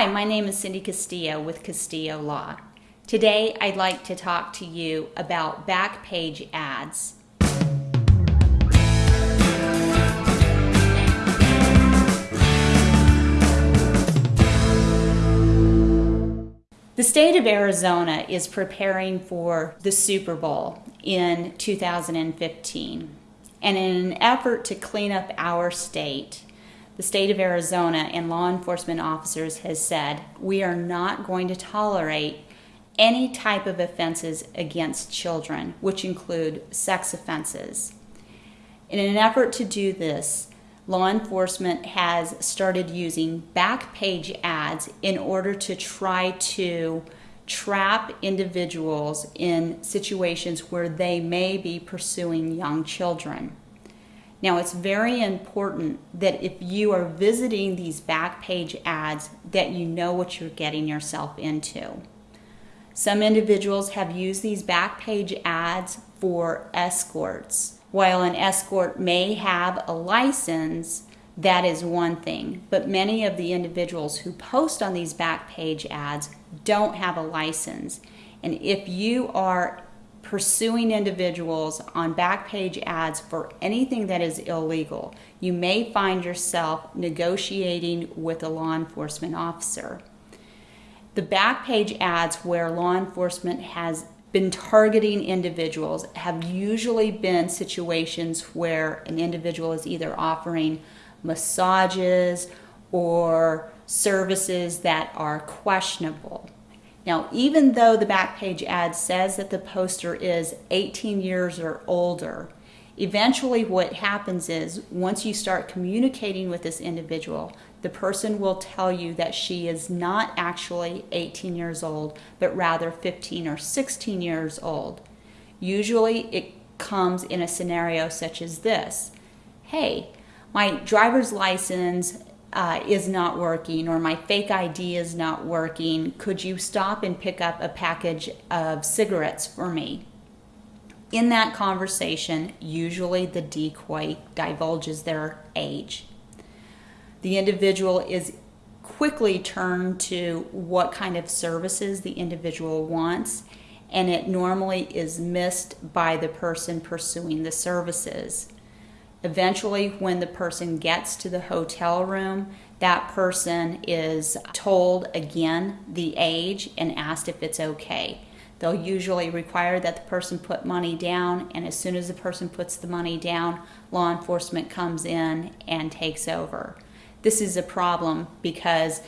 Hi, my name is Cindy Castillo with Castillo Law. Today I'd like to talk to you about back page ads. The state of Arizona is preparing for the Super Bowl in 2015. And in an effort to clean up our state, the state of Arizona and law enforcement officers has said we are not going to tolerate any type of offenses against children, which include sex offenses. In an effort to do this, law enforcement has started using back page ads in order to try to trap individuals in situations where they may be pursuing young children. Now, it's very important that if you are visiting these back page ads, that you know what you're getting yourself into. Some individuals have used these back page ads for escorts. While an escort may have a license, that is one thing. But many of the individuals who post on these back page ads don't have a license. And if you are pursuing individuals on back page ads for anything that is illegal, you may find yourself negotiating with a law enforcement officer. The back page ads where law enforcement has been targeting individuals have usually been situations where an individual is either offering massages or services that are questionable. Now, even though the back page ad says that the poster is 18 years or older, eventually what happens is once you start communicating with this individual, the person will tell you that she is not actually 18 years old, but rather 15 or 16 years old. Usually it comes in a scenario such as this Hey, my driver's license uh, is not working or my fake ID is not working. Could you stop and pick up a package of cigarettes for me? In that conversation, usually the decoy divulges their age. The individual is quickly turned to what kind of services the individual wants, and it normally is missed by the person pursuing the services. Eventually, when the person gets to the hotel room, that person is told again the age and asked if it's okay. They'll usually require that the person put money down, and as soon as the person puts the money down, law enforcement comes in and takes over. This is a problem because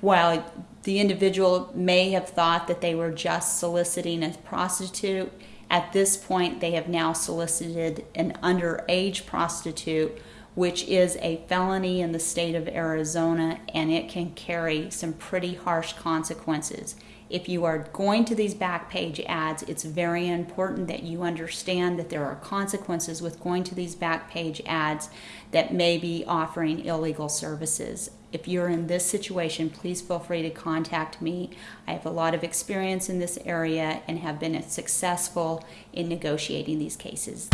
while the individual may have thought that they were just soliciting a prostitute, at this point, they have now solicited an underage prostitute, which is a felony in the state of Arizona, and it can carry some pretty harsh consequences. If you are going to these back page ads, it's very important that you understand that there are consequences with going to these back page ads that may be offering illegal services. If you're in this situation, please feel free to contact me. I have a lot of experience in this area and have been successful in negotiating these cases.